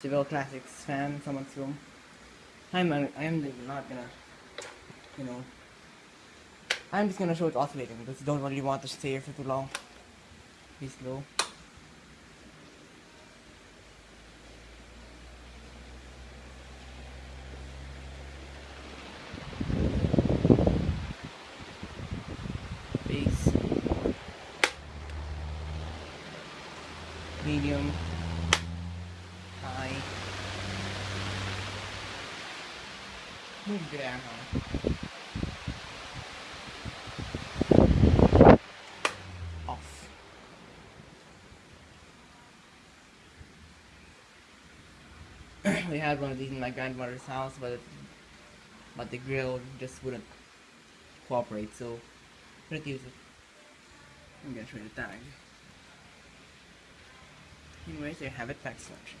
Seville Classics fan someone's room. I'm I'm not gonna, you know. I'm just gonna show it oscillating because you don't really want to stay here for too long. Be slow. Bass. Medium. Off. we had one of these in my grandmother's house, but it, but the grill just wouldn't cooperate, so couldn't use it. I'm gonna try the tag. Anyways, I have it pack selection.